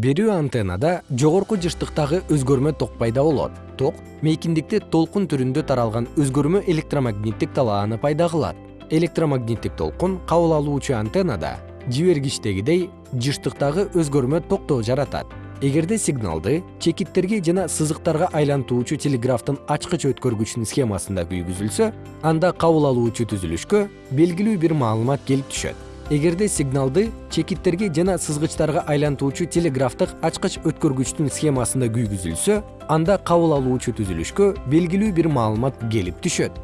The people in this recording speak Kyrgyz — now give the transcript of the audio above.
берүү антеннада жогорку жыштыктагы өзгөрмө ток пайда болот. Ток мейкиндикте толкун түрүндө таралган өзгөрмө электромагниттик талааны пайда кылат. Электромагниттик толкун кабыл алуучу антеннада жибергичтегидей жыштыктагы өзгөрмө токтоо жаратат. Эгерде сигналды чекиттерге жана сызыктарга айлантуучу телеграфтын ачкыч өткөргүчүнүн схемасында күйгүзүлсө анда кабыл алуучу түзүлүшкө белгилүү бир маалымат келип түшөт. Эгерде сигналды чекиттерге жана сызгычтарга айлантуучу телеграфтык ачкыч өткөргүчтүн схемасында күйгүзүлсө анда кабыл алуучу түзүлүшкө белгилүү бир маалымат келип түшөт